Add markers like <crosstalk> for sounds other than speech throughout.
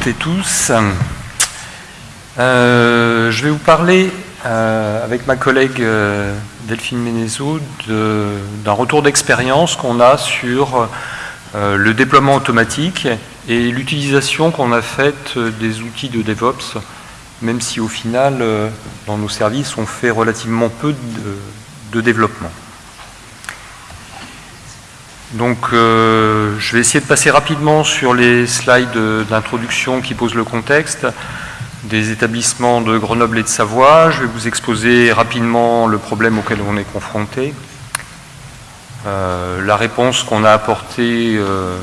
Toutes et tous. Euh, je vais vous parler euh, avec ma collègue euh, Delphine Ménézo d'un retour d'expérience qu'on a sur le déploiement automatique et l'utilisation qu'on a faite des outils de DevOps, même si au final, dans nos services, on fait relativement peu de développement. Donc euh, je vais essayer de passer rapidement sur les slides d'introduction qui posent le contexte des établissements de Grenoble et de Savoie. Je vais vous exposer rapidement le problème auquel on est confronté, euh, la réponse qu'on a apportée euh,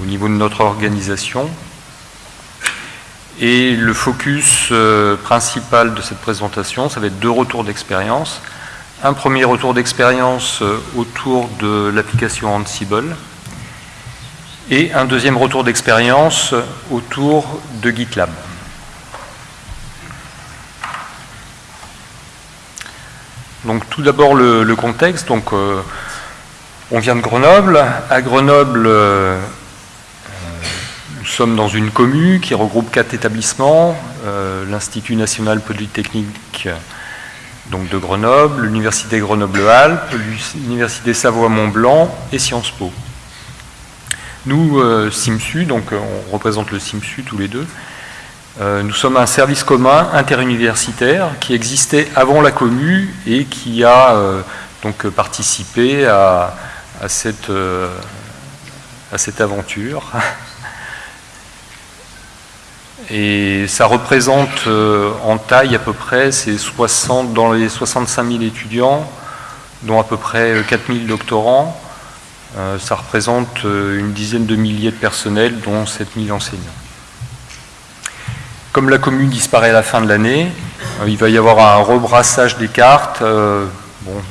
au niveau de notre organisation et le focus principal de cette présentation, ça va être deux retours d'expérience un premier retour d'expérience euh, autour de l'application Ansible et un deuxième retour d'expérience autour de GitLab. Donc tout d'abord le, contexte. Euh, on vient de Grenoble. À Grenoble, euh, nous sommes dans une commune qui regroupe quatre établissements. L'Institut national polytechnique donc de Grenoble, l'Université Grenoble-Alpes, l'Université Savoie-Mont-Blanc et Sciences Po. Nous, euh, SIMSU, donc euh, on représente le SIMSU tous les deux, euh, nous sommes un service commun interuniversitaire qui existait avant la Commu et qui a donc participé à cette aventure. <laughs> Et ça représente euh, en taille à peu près, c'est 60, dans les 65 000 étudiants, dont à peu près 4 euh, 000 doctorants. Euh, ça représente une dizaine de milliers de personnels, dont 7 000 enseignants. Comme la commune disparaît à la fin de l'année, il va y avoir un rebrassage des cartes, bon,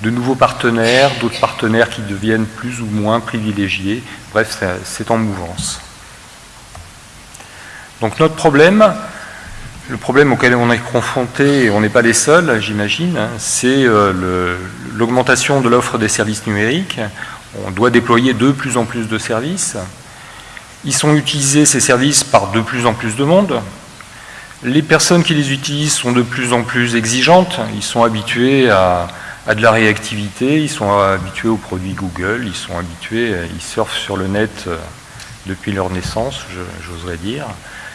de nouveaux partenaires, d'autres partenaires qui deviennent plus ou moins privilégiés. Bref, c'est en mouvance. Donc notre problème, le problème auquel on est confronté, et on n'est pas les seuls, j'imagine, hein, c'est euh, l'augmentation de l'offre des services numériques. On doit déployer de plus en plus de services. Ils sont utilisés, ces services, par de plus en plus de monde. Les personnes qui les utilisent sont de plus en plus exigeantes. Ils sont habitués à, de la réactivité, ils sont habitués aux produits Google, ils sont habitués, ils surfent sur le net euh, depuis leur naissance, j'oserais dire.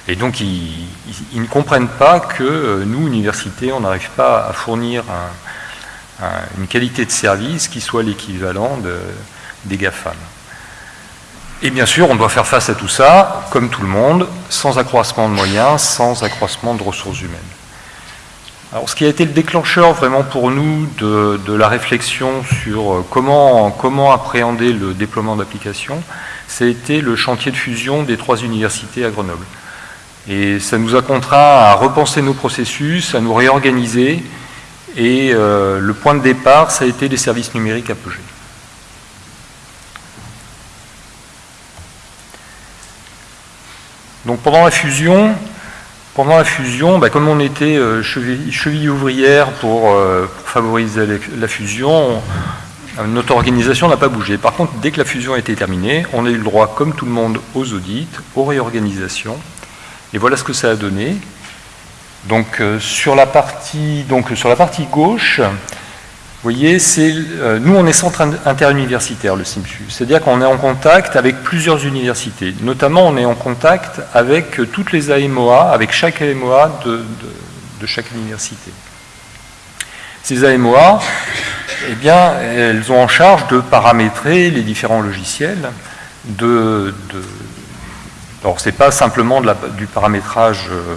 Et donc, ils, ne comprennent pas que euh, nous, université, on n'arrive pas à fournir une qualité de service qui soit l'équivalent des GAFAM. Et bien sûr, on doit faire face à tout ça, comme tout le monde, sans accroissement de moyens, sans accroissement de ressources humaines. Alors, ce qui a été le déclencheur vraiment pour nous de, la réflexion sur euh, comment, comment appréhender le déploiement d'applications, été le chantier de fusion des trois universités à Grenoble. Et ça nous a contraint à repenser nos processus, à nous réorganiser. Et euh, le point de départ, ça a été les services numériques Apogée. Donc pendant la fusion, pendant la fusion, bah, comme on était euh, cheville, ouvrière pour, euh, pour, favoriser la fusion, notre organisation n'a pas bougé. Par contre, dès que la fusion a été terminée, on a eu le droit, comme tout le monde, aux audits, aux réorganisations, et voilà ce que ça a donné. Donc, euh, sur, la partie, donc sur la partie gauche, vous voyez, euh, nous on est centre interuniversitaire, le SIMSU. C'est-à-dire qu'on est en contact avec plusieurs universités. Notamment, on est en contact avec toutes les AMOA, avec chaque AMOA de, de, chaque université. Ces AMOA, eh bien, elles ont en charge de paramétrer les différents logiciels, de, de alors, ce n'est pas simplement du paramétrage, euh,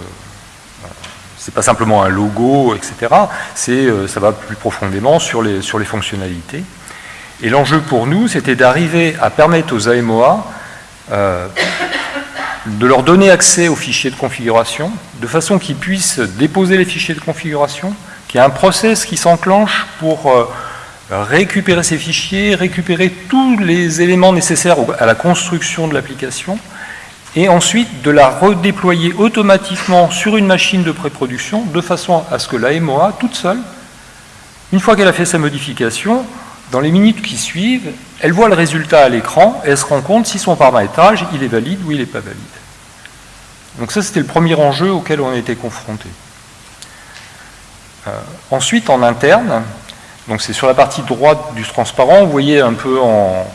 c'est pas simplement un logo, etc. Euh, ça va plus profondément sur les, sur les fonctionnalités. Et l'enjeu pour nous, c'était d'arriver à permettre aux AMOA euh, de leur donner accès aux fichiers de configuration, de façon qu'ils puissent déposer les fichiers de configuration, qu'il y ait un process qui s'enclenche pour récupérer ces fichiers, récupérer tous les éléments nécessaires à la construction de l'application, et ensuite de la redéployer automatiquement sur une machine de pré-production de façon à ce que la MOA, toute seule, une fois qu'elle a fait sa modification, Dans les minutes qui suivent, elle voit le résultat à l'écran et elle se rend compte si son paramétrage il est valide ou il n'est pas valide. Donc ça, c'était le premier enjeu auquel on a été confronté. Euh, ensuite, en interne, donc c'est sur la partie droite du transparent, vous voyez un peu en,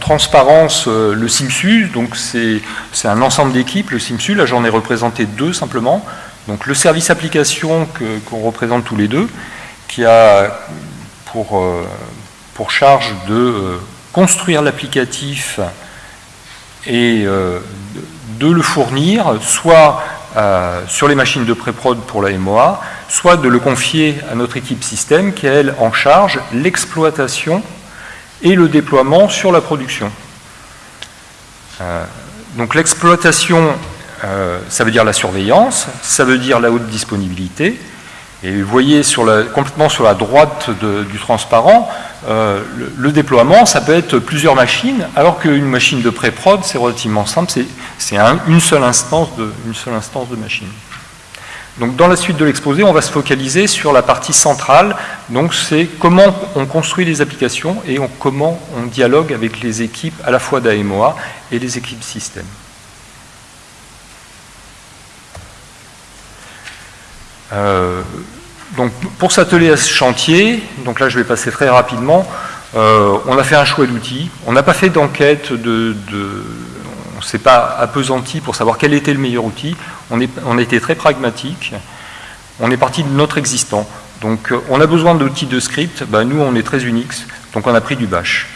transparence euh, le SIMSU, donc c'est un ensemble d'équipes, le SIMSU, là j'en ai représenté deux simplement, donc le service application qu'on représente tous les deux, qui a pour, euh, charge de construire l'applicatif et de le fournir, soit euh, sur les machines de pré-prod pour la MOA, soit de le confier à notre équipe système qui, elle, en charge l'exploitation et le déploiement sur la production. Euh, donc l'exploitation, euh, ça veut dire la surveillance, ça veut dire la haute disponibilité, et vous voyez complètement sur la droite du transparent, euh, le, déploiement, ça peut être plusieurs machines, alors qu'une machine de pré-prod, c'est relativement simple, c'est une seule instance de machine. Dans la suite de l'exposé, on va se focaliser sur la partie centrale, donc c'est comment on construit les applications et comment on dialogue avec les équipes à la fois d'AMOA et les équipes système. Euh, donc pour s'atteler à ce chantier, donc là je vais passer très rapidement, euh, on a fait un choix d'outils, on n'a pas fait d'enquête, de, on ne s'est pas appesanti pour savoir quel était le meilleur outil, on, a été très pragmatique, on est parti de notre existant. Donc euh, on a besoin d'outils de script, ben, nous on est très Unix, donc on a pris du bash.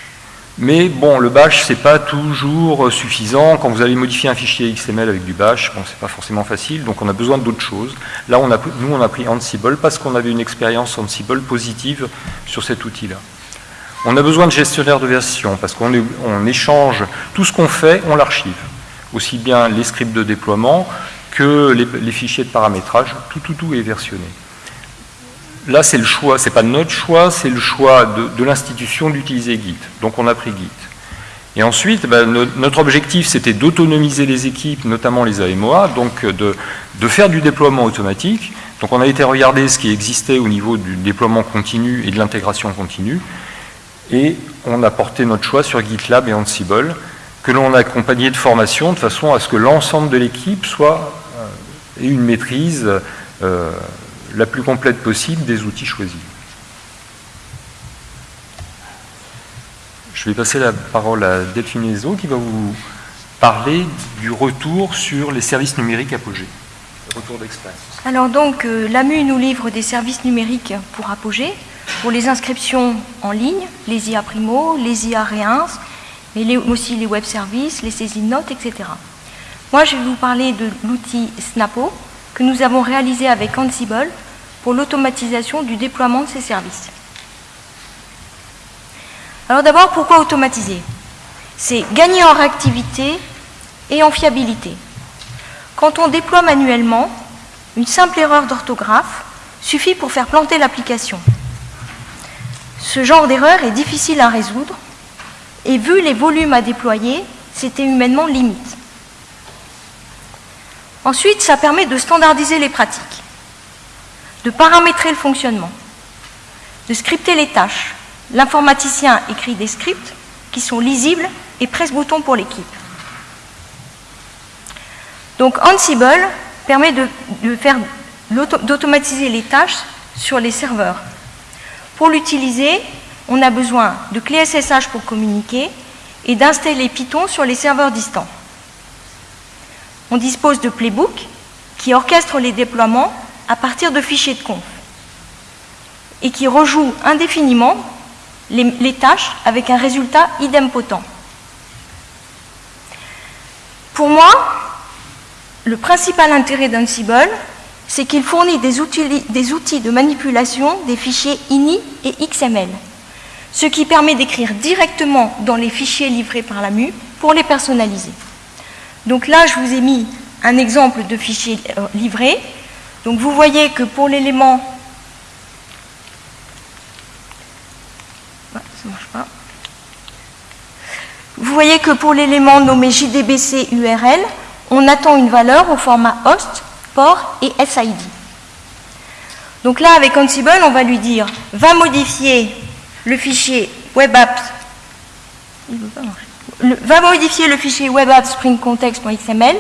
Mais bon, le bash, c'est pas toujours suffisant. Quand vous allez modifier un fichier XML avec du bash, bon, c'est pas forcément facile, donc on a besoin d'autres choses. Là, nous, on a pris Ansible parce qu'on avait une expérience Ansible positive sur cet outil-là. On a besoin de gestionnaire de version parce qu'on on échange tout ce qu'on fait, on l'archive. Aussi bien les scripts de déploiement que les, fichiers de paramétrage, tout, tout, tout est versionné là, c'est le choix, c'est pas notre choix, c'est le choix de, l'institution d'utiliser Git. Donc on a pris Git. Et ensuite, ben, notre objectif, c'était d'autonomiser les équipes, notamment les AMOA, donc de, faire du déploiement automatique. Donc on a été regarder ce qui existait au niveau du déploiement continu et de l'intégration continue, et on a porté notre choix sur GitLab et Ansible, que l'on a accompagné de formation de façon à ce que l'ensemble de l'équipe soit ait une maîtrise euh, la plus complète possible des outils choisis. Je vais passer la parole à Delphine Ezo qui va vous parler du retour sur les services numériques Apogée. Retour d'expérience. Alors donc, euh, l'AMU nous livre des services numériques pour Apogée, pour les inscriptions en ligne, les IA Primo, les IA Réins, mais aussi les web services, les saisines notes, etc. Moi, je vais vous parler de l'outil Snapo, que nous avons réalisé avec Ansible pour l'automatisation du déploiement de ces services. Alors d'abord, pourquoi automatiser? C'est gagner en réactivité et en fiabilité. Quand on déploie manuellement, une simple erreur d'orthographe suffit pour faire planter l'application. Ce genre d'erreur est difficile à résoudre et vu les volumes à déployer, c'était humainement limite. Ensuite, ça permet de standardiser les pratiques de paramétrer le fonctionnement, de scripter les tâches. L'informaticien écrit des scripts qui sont lisibles et presse-bouton pour l'équipe. Donc Ansible permet d'automatiser les tâches sur les serveurs. Pour l'utiliser, on a besoin de clés SSH pour communiquer et d'installer Python sur les serveurs distants. On dispose de Playbook qui orchestre les déploiements à partir de fichiers de conf et qui rejoue indéfiniment les, tâches avec un résultat idempotent. Pour moi, le principal intérêt d'Ansible, c'est qu'il fournit des outils, de manipulation des fichiers INI et XML, ce qui permet d'écrire directement dans les fichiers livrés par la MU pour les personnaliser. Donc là, je vous ai mis un exemple de fichier euh, livré donc vous voyez que pour l'élément... Vous voyez que pour l'élément nommé JDBC URL, on attend une valeur au format host, port et SID. Donc là, avec Ansible, on va lui dire va modifier le fichier web apps. Va modifier le fichier web apps spring context.xml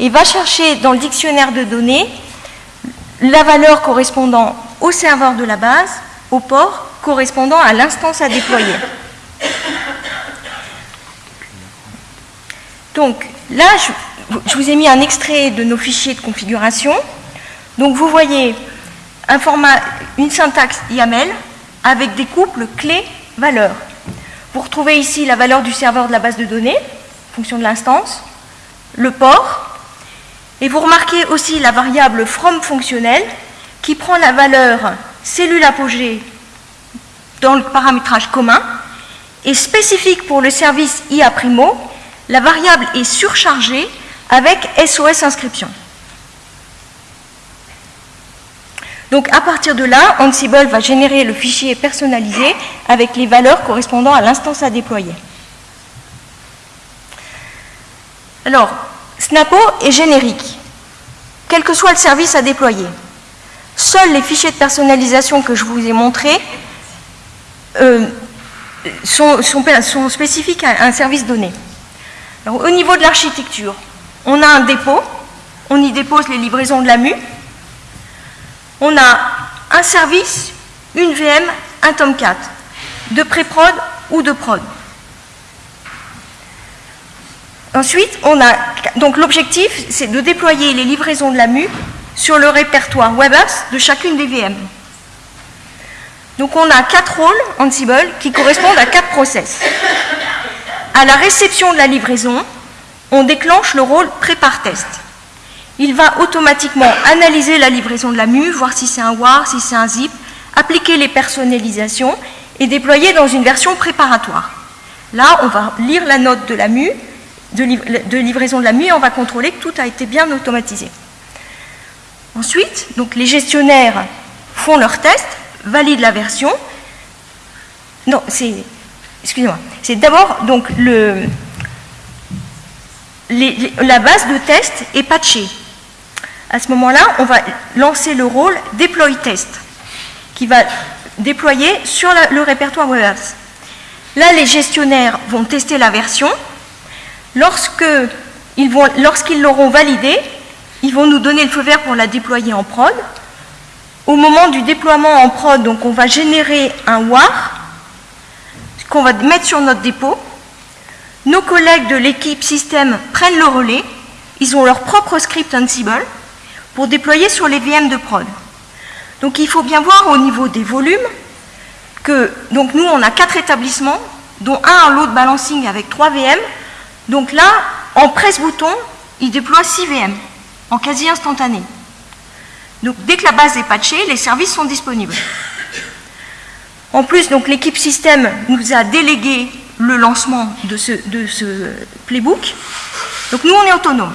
et va chercher dans le dictionnaire de données la valeur correspondant au serveur de la base, au port correspondant à l'instance à déployer. Donc là, je, vous ai mis un extrait de nos fichiers de configuration. Donc vous voyez un format, une syntaxe YAML avec des couples clés-valeurs. Vous retrouvez ici la valeur du serveur de la base de données, fonction de l'instance, le port, et vous remarquez aussi la variable from fonctionnelle qui prend la valeur cellule apogée dans le paramétrage commun et spécifique pour le service IA Primo, la variable est surchargée avec SOS inscription. Donc à partir de là, Ansible va générer le fichier personnalisé avec les valeurs correspondant à l'instance à déployer. Alors, Snapo est générique, quel que soit le service à déployer. Seuls les fichiers de personnalisation que je vous ai montrés euh, sont, spécifiques à un service donné. au niveau de l'architecture, on a un dépôt, on y dépose les livraisons de la MU, on a un service, une VM, un Tomcat, de pré-prod ou de prod. Ensuite, on a, donc l'objectif, c'est de déployer les livraisons de la MU sur le répertoire WebApps de chacune des VM. Donc on a quatre rôles Ansible qui correspondent à quatre process. À la réception de la livraison, on déclenche le rôle prépare test. Il va automatiquement analyser la livraison de la MU, voir si c'est un WAR, si c'est un zip, appliquer les personnalisations et déployer dans une version préparatoire. Là, on va lire la note de la de, livraison de la MU, et on va contrôler que tout a été bien automatisé. Ensuite, donc les gestionnaires font leurs tests, valident la version. Non, c'est excusez-moi, c'est d'abord donc la base de test est patchée. À ce moment-là, on va lancer le rôle deploy test qui va déployer sur le répertoire WebApps. Là, les gestionnaires vont tester la version. Lorsqu'ils l'auront validée, ils vont nous donner le feu vert pour la déployer en prod. Au moment du déploiement en prod, donc on va générer un WAR qu'on va mettre sur notre dépôt. Nos collègues de l'équipe système prennent le relais. Ils ont leur propre script Ansible pour déployer sur les VM de prod. Donc il faut bien voir au niveau des volumes que donc nous on a quatre établissements, dont un en load balancing avec trois VM. Donc là, en presse-bouton, ils déploient 6 VM en quasi instantané. Donc dès que la base est patchée, les services sont disponibles. En plus, l'équipe système nous a délégué le lancement de ce, de ce playbook. Donc nous, on est autonome.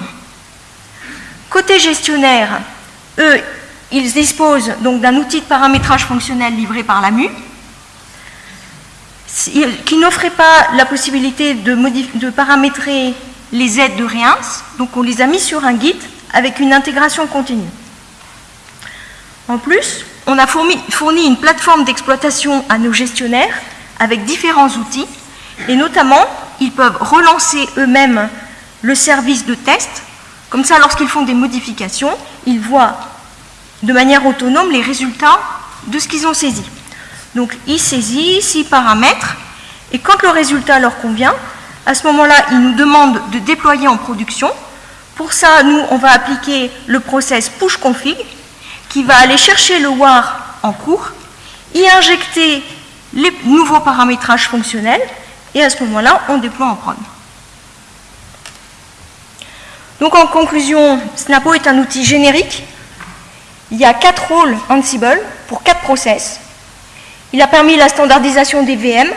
Côté gestionnaire, eux, ils disposent donc d'un outil de paramétrage fonctionnel livré par la MU, qui n'offrait pas la possibilité de, paramétrer les aides de Réins, donc on les a mis sur un Git avec une intégration continue. En plus, on a fourni, une plateforme d'exploitation à nos gestionnaires avec différents outils, et notamment, ils peuvent relancer eux-mêmes le service de test. Comme ça, lorsqu'ils font des modifications, ils voient de manière autonome les résultats de ce qu'ils ont saisi. Donc, ils saisissent, ils paramètrent, et quand le résultat leur convient, à ce moment-là, ils nous demandent de déployer en production. Pour ça, nous, on va appliquer le process push config, qui va aller chercher le WAR en cours, y injecter les nouveaux paramétrages fonctionnels, et à ce moment-là, on déploie en prod. Donc en conclusion, Snapo est un outil générique. Il y a quatre rôles Ansible pour quatre process. Il a permis la standardisation des VM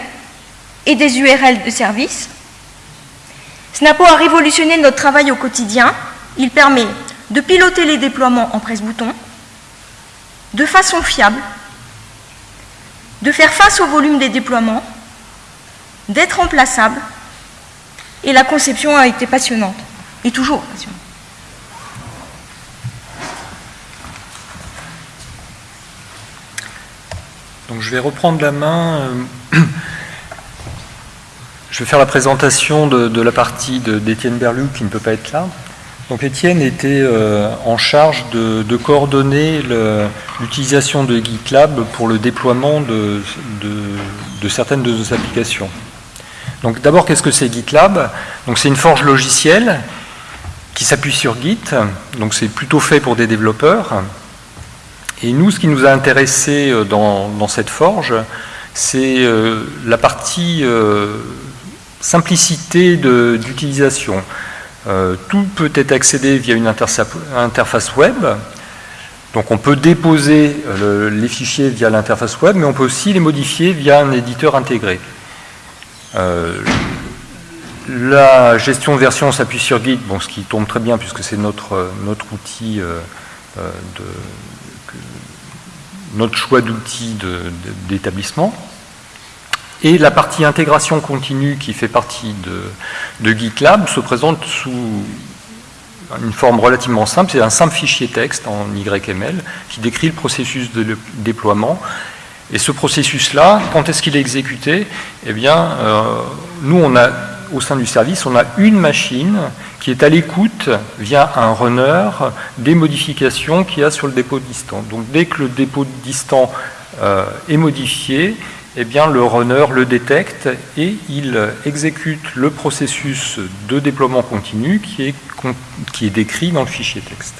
et des URL de service. Snapo a révolutionné notre travail au quotidien. Il permet de piloter les déploiements en presse-bouton, de façon fiable, de faire face au volume des déploiements, d'être remplaçable, et la conception a été passionnante, et toujours passionnante. Donc je vais reprendre la main. euh, <clears throat> Je vais faire la présentation de, la partie d'Étienne Berlou qui ne peut pas être là. Donc Étienne était euh, en charge de, coordonner l'utilisation de GitLab pour le déploiement de- de certaines de nos applications. Donc d'abord, qu'est-ce que c'est GitLab? Donc c'est une forge logicielle qui s'appuie sur Git. Donc c'est plutôt fait pour des développeurs. Et nous, ce qui nous a intéressé euh, dans, cette forge, c'est euh, la partie euh, simplicité d'utilisation. Tout peut être accédé via une interface web. Donc on peut déposer le- les fichiers via l'interface web, mais on peut aussi les modifier via un éditeur intégré. La gestion de version s'appuie sur Git, bon, ce qui tombe très bien puisque c'est notre, euh, notre outil euh, euh, de, choix de- d'établissement. Et la partie intégration continue qui fait partie de, GitLab se présente sous une forme relativement simple, c'est un simple fichier texte en YML qui décrit le processus de déploiement. Et ce processus-là, quand est-ce qu'il est exécuté? Eh bien, nous, on a, au sein du service, on a une machine qui est à l'écoute via un runner des modifications qu'il y a sur le dépôt distant. Donc, dès que le dépôt distant euh, est modifié, eh bien, le runner le détecte et il exécute le processus de déploiement continu qui est, décrit dans le fichier texte.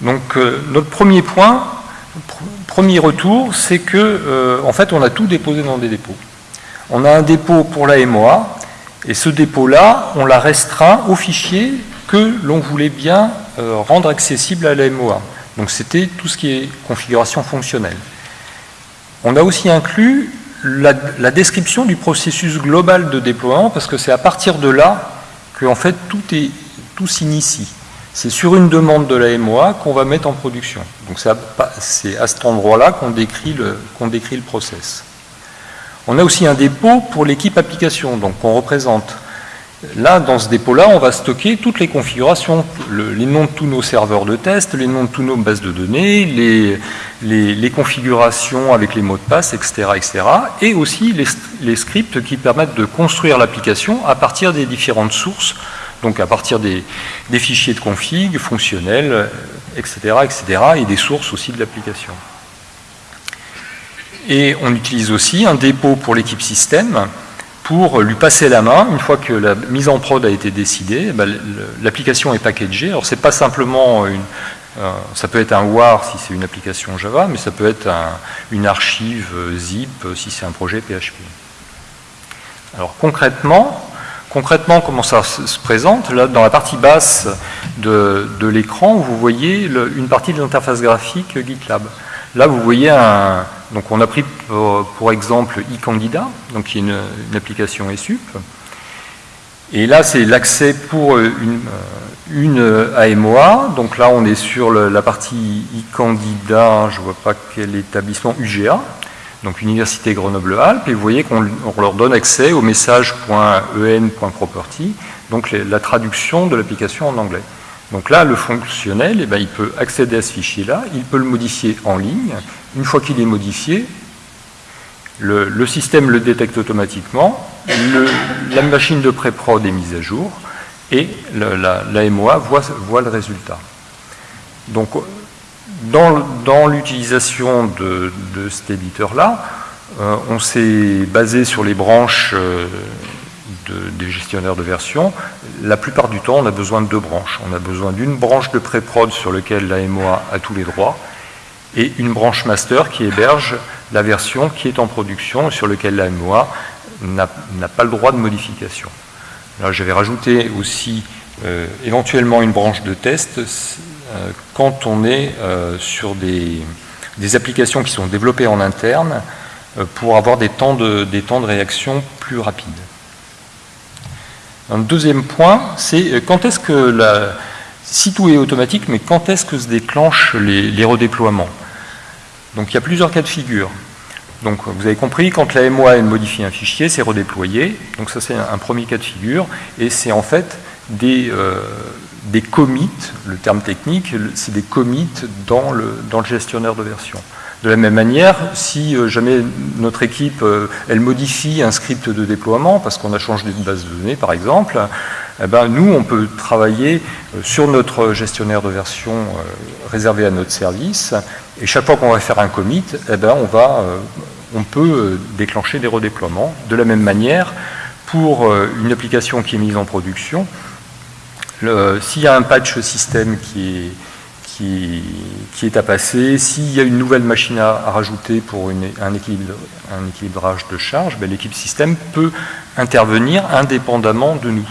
Donc, euh, notre premier point, pr- premier retour, c'est que, euh, en fait, on a tout déposé dans des dépôts. On a un dépôt pour la MOA, et ce dépôt-là, on l'a restreint au fichier que l'on voulait bien euh, rendre accessible à la MOA. Donc, c'était tout ce qui est configuration fonctionnelle. On a aussi inclus la, description du processus global de déploiement, parce que c'est à partir de là que en fait, tout, s'initie. C'est sur une demande de la MOA qu'on va mettre en production. Donc c'est à, cet endroit-là qu'on décrit, le, qu'on décrit le process. On a aussi un dépôt pour l'équipe application, donc on représente. Là, dans ce dépôt-là, on va stocker toutes les configurations, le- les noms de tous nos serveurs de test, les noms de toutes nos bases de données, les, configurations avec les mots de passe, etc., etc., et aussi les, scripts qui permettent de construire l'application à partir des différentes sources, donc à partir des, des fichiers de config, fonctionnels, etc., etc., et des sources aussi de l'application. Et on utilise aussi un dépôt pour l'équipe système pour lui passer la main une fois que la mise en prod a été décidée. eh ben, L'application est packagée. Alors c'est pas simplement une, ça peut être un WAR si c'est une application Java, mais ça peut être un- une archive euh, zip euh, si c'est un projet PHP. Alors concrètement, concrètement comment ça se se présente? Là, dans la partie basse de, de l'écran, vous voyez une partie de l'interface graphique GitLab. Là, vous voyez un. Donc, on a pris pour, exemple eCandida, donc qui est une, application ESUP. Et là, c'est l'accès pour euh, une, euh, une AMOA. Donc là, on est sur la partie eCandida, je ne vois pas quel établissement, UGA, donc Université Grenoble-Alpes. Et vous voyez qu'on on leur donne accès au message.en.property, donc la traduction de l'application en anglais. Donc là, le fonctionnel, eh ben, il peut accéder à ce fichier-là, il peut le modifier en ligne. Une fois qu'il est modifié, le, système le détecte automatiquement, la machine de pré-prod est mise à jour et le- la, MOA voit, le résultat. Donc, dans, l'utilisation de, cet éditeur-là, euh, on s'est basé sur les branches euh, de- des gestionnaires de version. La plupart du temps, on a besoin de deux branches. On a besoin d'une branche de pré-prod sur laquelle la MOA a tous les droits et une branche master qui héberge la version qui est en production sur laquelle la MOA n'a pas le droit de modification. Là, j'avais rajouté aussi euh, éventuellement une branche de test euh, quand on est euh, sur des, applications qui sont développées en interne pour avoir des temps, de, réaction plus rapides. Un deuxième point, c'est quand est-ce que la, si tout est automatique, mais quand est-ce que se déclenchent les, redéploiements Donc il y a plusieurs cas de figure. Donc vous avez compris, quand la MOA modifie un fichier, c'est redéployé. Donc ça c'est un, premier cas de figure. Et c'est en fait des, euh, commits, le terme technique, c'est des commits dans le, gestionnaire de version. De la même manière, si euh, jamais notre équipe euh, modifie un script de déploiement parce qu'on a changé de base de données par exemple, eh ben, nous on peut travailler euh, sur notre gestionnaire de version réservé à notre service et chaque fois qu'on va faire un commit, eh ben, on, va, on peut déclencher des redéploiements. De la même manière, pour une application qui est mise en production, s'il y a un patch système qui est qui, est à passer. S'il y a une nouvelle machine à, rajouter pour un, équilibrage de charge, ben, l'équipe système peut intervenir indépendamment de nous.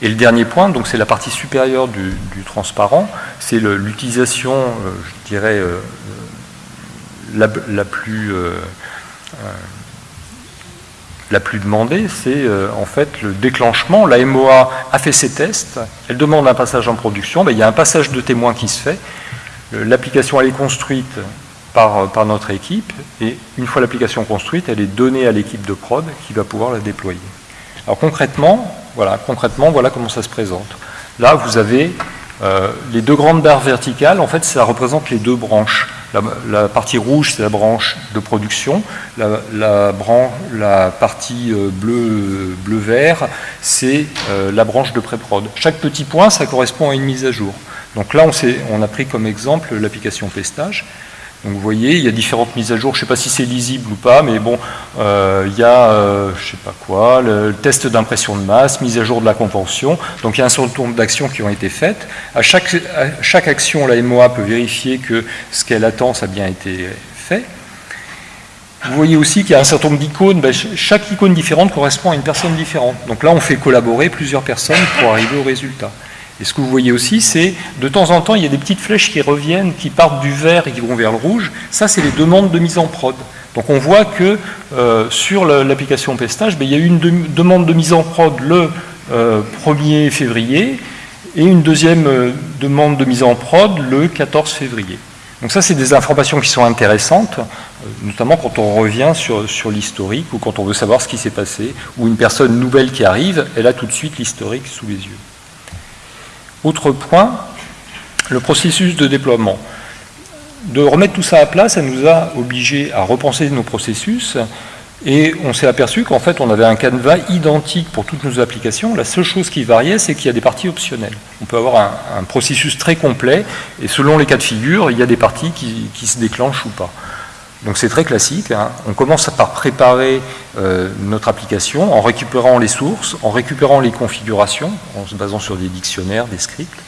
Et le dernier point, donc c'est la partie supérieure du, transparent, c'est l'utilisation, euh, je dirais, euh, la, plus euh, la plus demandée, c'est euh, en fait le déclenchement. La MOA a fait ses tests, elle demande un passage en production, ben, il y a un passage de témoin qui se fait, l'application elle est construite par, euh, par, notre équipe, et une fois l'application construite, elle est donnée à l'équipe de prod qui va pouvoir la déployer. Alors concrètement, voilà, concrètement, voilà comment ça se présente. Là, vous avez euh, les deux grandes barres verticales, en fait, ça représente les deux branches. La, partie rouge, c'est la branche de production. La, partie euh, bleu, bleu vert, c'est euh, la branche de pré-prod. Chaque petit point, ça correspond à une mise à jour. Donc là, on, on a pris comme exemple l'application Pestage. Donc vous voyez, il y a différentes mises à jour, je ne sais pas si c'est lisible ou pas, mais bon, euh, il y a, euh, je ne sais pas quoi, le test d'impression de masse, mise à jour de la convention, donc il y a un certain nombre d'actions qui ont été faites. À chaque, action, la MOA peut vérifier que ce qu'elle attend, ça a bien été fait. Vous voyez aussi qu'il y a un certain nombre d'icônes, ben, chaque icône différente correspond à une personne différente. Donc là, on fait collaborer plusieurs personnes pour arriver au résultat. Et ce que vous voyez aussi, c'est de temps en temps, il y a des petites flèches qui reviennent, qui partent du vert et qui vont vers le rouge. Ça, c'est les demandes de mise en prod. Donc on voit que euh, sur l'application Pestage, ben, il y a eu une demande de mise en prod le 1er euh, février et une deuxième euh, demande de mise en prod le 14 février. Donc ça, c'est des informations qui sont intéressantes, notamment quand on revient sur, sur l'historique ou quand on veut savoir ce qui s'est passé, ou une personne nouvelle qui arrive, elle a tout de suite l'historique sous les yeux. Autre point, le processus de déploiement. De remettre tout ça à plat, ça nous a obligés à repenser nos processus et on s'est aperçu qu'en fait on avait un canevas identique pour toutes nos applications. La seule chose qui variait, c'est qu'il y a des parties optionnelles. On peut avoir un, processus très complet et selon les cas de figure, il y a des parties qui se déclenchent ou pas. Donc c'est très classique. Hein. On commence par préparer euh, notre application en récupérant les sources, en récupérant les configurations, en se basant sur des dictionnaires, des scripts,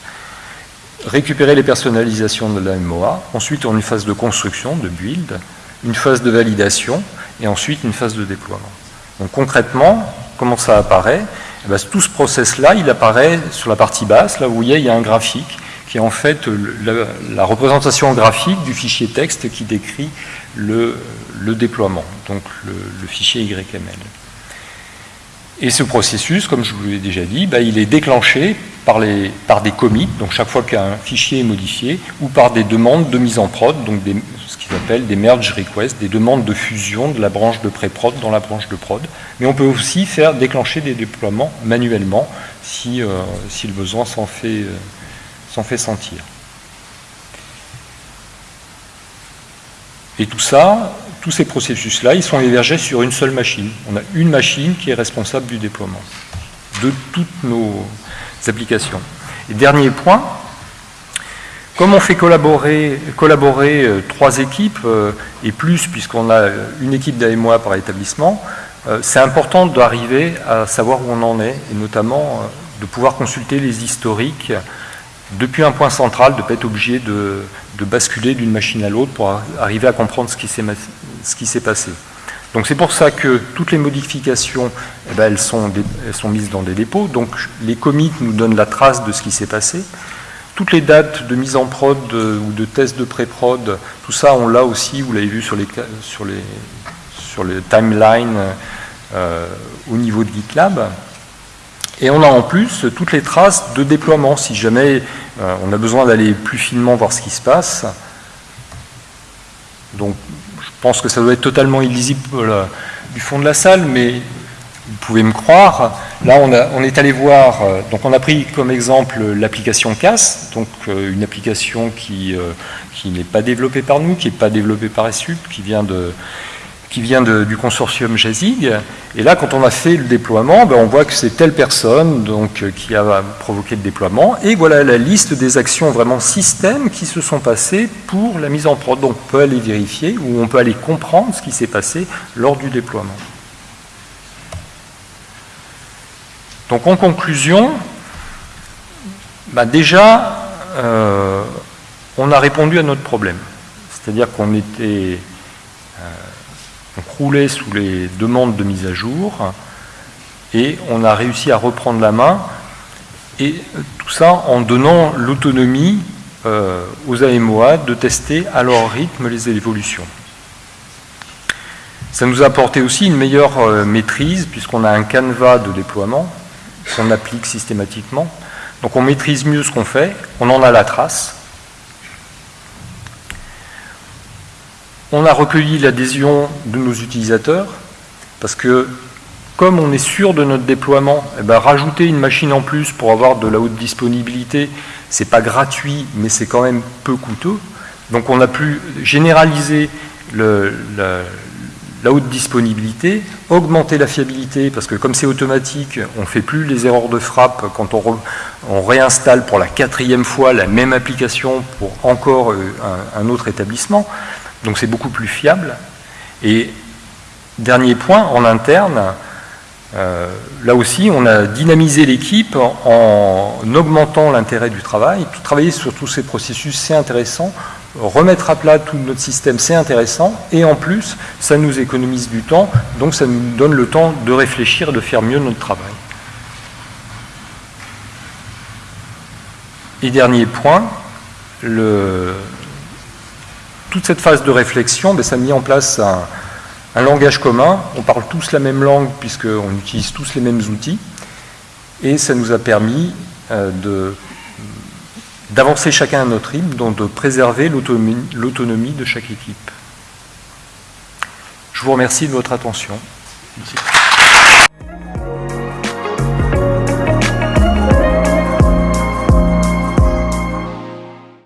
récupérer les personnalisations de la MOA, ensuite on a une phase de construction, de build, une phase de validation et ensuite une phase de déploiement. Donc concrètement, comment ça apparaît? Eh ben, Tout ce process-là, il apparaît sur la partie basse, là où vous voyez, il y a un graphique qui est en fait la, représentation graphique du fichier texte qui décrit le, déploiement, donc le, fichier YML. Et ce processus, comme je vous l'ai déjà dit, bah, il est déclenché par, des commits, donc chaque fois qu'un fichier est modifié, ou par des demandes de mise en prod, donc ce qu'ils appellent des merge requests, des demandes de fusion de la branche de pré-prod dans la branche de prod. Mais on peut aussi faire déclencher des déploiements manuellement si, euh, le besoin s'en fait, euh, s'en fait sentir. Et tout ça, tous ces processus-là, ils sont hébergés sur une seule machine. On a une machine qui est responsable du déploiement de toutes nos applications. Et dernier point, comme on fait collaborer, euh, trois équipes euh, et plus, puisqu'on a une équipe d'AMOA par établissement, euh, c'est important d'arriver à savoir où on en est, et notamment de pouvoir consulter les historiques depuis un point central, de ne pas être obligé de, basculer d'une machine à l'autre pour arriver à comprendre ce qui s'est passé. Donc c'est pour ça que toutes les modifications, eh ben, elles, sont mises dans des dépôts. Donc les commits nous donnent la trace de ce qui s'est passé. Toutes les dates de mise en prod ou de test de pré-prod, tout ça on l'a aussi, vous l'avez vu sur les timelines euh, au niveau de GitLab. Et on a en plus toutes les traces de déploiement, si jamais euh, on a besoin d'aller plus finement voir ce qui se passe. Donc je pense que ça doit être totalement illisible du fond de la salle, mais vous pouvez me croire. Là, on, est allé voir, euh, donc on a pris comme exemple l'application CAS, donc euh, une application qui, euh, qui n'est pas développée par nous, qui n'est pas développée par ESUP, qui vient, de, qui vient du consortium JASIG. Et là, quand on a fait le déploiement, ben, on voit que c'est telle personne donc, qui a provoqué le déploiement. Et voilà la liste des actions vraiment système qui se sont passées pour la mise en prod. Donc on peut aller vérifier ou on peut aller comprendre ce qui s'est passé lors du déploiement. Donc en conclusion, bah déjà, euh, on a répondu à notre problème. C'est-à-dire qu'on était, euh, on croulait sous les demandes de mise à jour et on a réussi à reprendre la main et tout ça en donnant l'autonomie euh, aux AMOA de tester à leur rythme les évolutions. Ça nous a apporté aussi une meilleure euh, maîtrise puisqu'on a un canevas de déploiement qu'on applique systématiquement. Donc on maîtrise mieux ce qu'on fait, on en a la trace. On a recueilli l'adhésion de nos utilisateurs, parce que comme on est sûr de notre déploiement, eh ben, rajouter une machine en plus pour avoir de la haute disponibilité, c'est pas gratuit, mais c'est quand même peu coûteux. Donc on a pu généraliser la haute disponibilité, augmenter la fiabilité, parce que comme c'est automatique, on ne fait plus les erreurs de frappe quand on, réinstalle pour la quatrième fois la même application pour encore euh, un autre établissement. Donc c'est beaucoup plus fiable. Et dernier point, en interne, euh, là aussi, on a dynamisé l'équipe en, en augmentant l'intérêt du travail. Travailler sur tous ces processus, c'est intéressant remettre à plat tout notre système, c'est intéressant, et en plus, ça nous économise du temps, donc ça nous donne le temps de réfléchir, de faire mieux notre travail. Et dernier point, le... toute cette phase de réflexion, ben, ça a mis en place un, langage commun, on parle tous la même langue puisqu'on utilise tous les mêmes outils, et ça nous a permis euh, d'avancer chacun à notre rythme, donc de préserver l'autonomie de chaque équipe. Je vous remercie de votre attention. Merci.